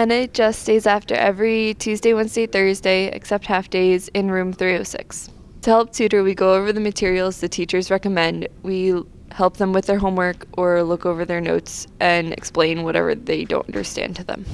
NHS stays after every Tuesday, Wednesday, Thursday, except half days, in room 306. To help tutor, we go over the materials the teachers recommend. We help them with their homework or look over their notes and explain whatever they don't understand to them.